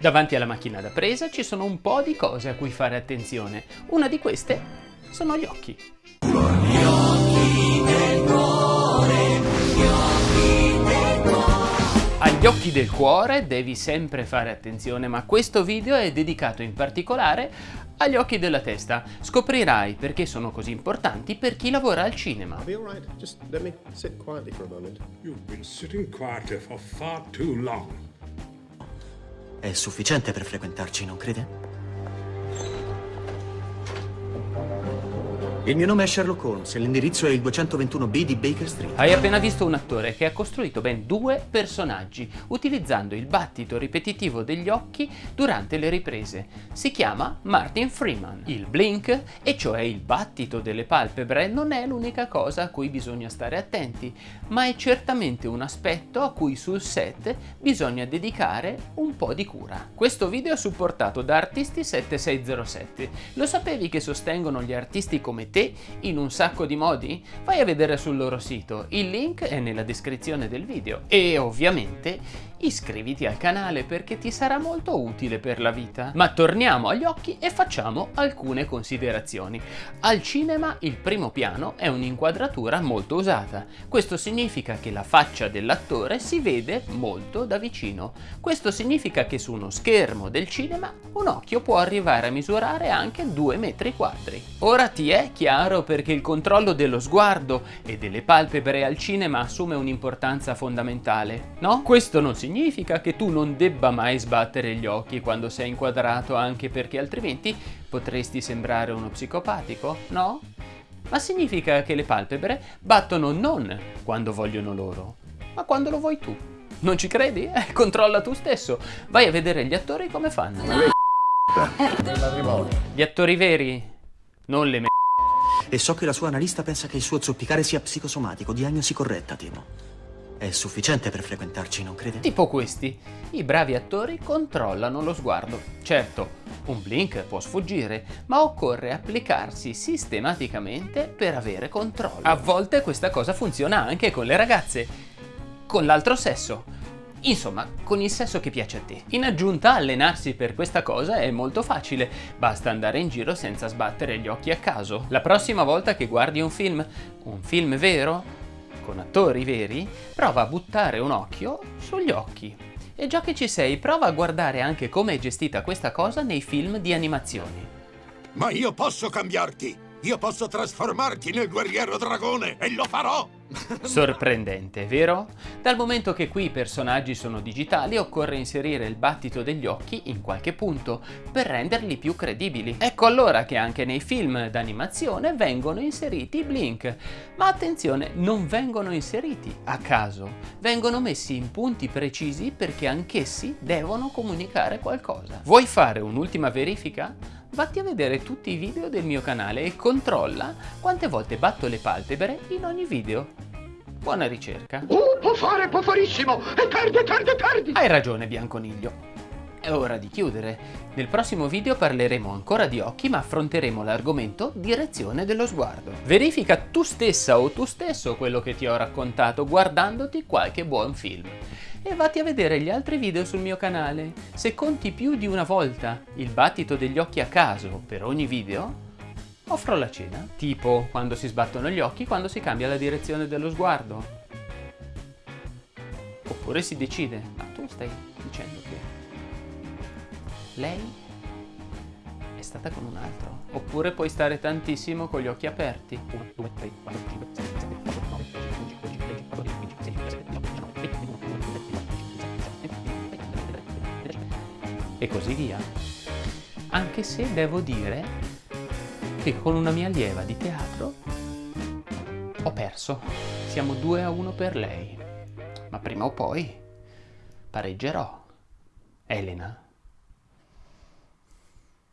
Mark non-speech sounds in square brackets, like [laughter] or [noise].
Davanti alla macchina da presa ci sono un po' di cose a cui fare attenzione. Una di queste sono gli occhi. Gli occhi del cuore, gli occhi del cuore. Agli occhi del cuore devi sempre fare attenzione, ma questo video è dedicato in particolare agli occhi della testa. Scoprirai perché sono così importanti per chi lavora al cinema. I'll È sufficiente per frequentarci, non crede? Il mio nome è Sherlock Holmes e l'indirizzo è il 221B di Baker Street. Hai appena visto un attore che ha costruito ben due personaggi utilizzando il battito ripetitivo degli occhi durante le riprese. Si chiama Martin Freeman. Il blink, e cioè il battito delle palpebre, non è l'unica cosa a cui bisogna stare attenti, ma è certamente un aspetto a cui sul set bisogna dedicare un po' di cura. Questo video è supportato da Artisti7607. Lo sapevi che sostengono gli artisti come te te in un sacco di modi? Vai a vedere sul loro sito, il link è nella descrizione del video. E ovviamente iscriviti al canale perché ti sarà molto utile per la vita. Ma torniamo agli occhi e facciamo alcune considerazioni. Al cinema il primo piano è un'inquadratura molto usata. Questo significa che la faccia dell'attore si vede molto da vicino. Questo significa che su uno schermo del cinema un occhio può arrivare a misurare anche 2 metri quadri. Ora ti è chiaro perché il controllo dello sguardo e delle palpebre al cinema assume un'importanza fondamentale, no? Questo non significa che tu non debba mai sbattere gli occhi quando sei inquadrato anche perché altrimenti potresti sembrare uno psicopatico, no? Ma significa che le palpebre battono non quando vogliono loro, ma quando lo vuoi tu. Non ci credi? Eh, controlla tu stesso. Vai a vedere gli attori come fanno. Gli attori veri, non le me e so che la sua analista pensa che il suo zoppicare sia psicosomatico, diagnosi corretta, temo. È sufficiente per frequentarci, non crede? Tipo questi. I bravi attori controllano lo sguardo. Certo, un blink può sfuggire, ma occorre applicarsi sistematicamente per avere controllo. A volte questa cosa funziona anche con le ragazze. Con l'altro sesso. Insomma, con il sesso che piace a te. In aggiunta, allenarsi per questa cosa è molto facile, basta andare in giro senza sbattere gli occhi a caso. La prossima volta che guardi un film, un film vero, con attori veri, prova a buttare un occhio sugli occhi. E già che ci sei, prova a guardare anche come è gestita questa cosa nei film di animazioni. Ma io posso cambiarti! Io posso trasformarti nel guerriero dragone e lo farò! [laughs] Sorprendente, vero? Dal momento che qui i personaggi sono digitali occorre inserire il battito degli occhi in qualche punto per renderli più credibili. Ecco allora che anche nei film d'animazione vengono inseriti i blink. Ma attenzione, non vengono inseriti a caso, vengono messi in punti precisi perché anch'essi devono comunicare qualcosa. Vuoi fare un'ultima verifica? Vatti a vedere tutti i video del mio canale e controlla quante volte batto le palpebre in ogni video. Buona ricerca. Uh, può fare, può farissimo! E tardi, tardi, tardi! Hai ragione, Bianconiglio. È ora di chiudere. Nel prossimo video parleremo ancora di occhi ma affronteremo l'argomento direzione dello sguardo. Verifica tu stessa o tu stesso quello che ti ho raccontato guardandoti qualche buon film e vatti a vedere gli altri video sul mio canale. Se conti più di una volta il battito degli occhi a caso per ogni video, offro la cena, tipo quando si sbattono gli occhi, quando si cambia la direzione dello sguardo. Oppure si decide, ma tu stai dicendo che lei è stata con un altro. Oppure puoi stare tantissimo con gli occhi aperti. E così via. Anche se devo dire che con una mia allieva di teatro ho perso. Siamo 2 a 1 per lei. Ma prima o poi pareggerò. Elena.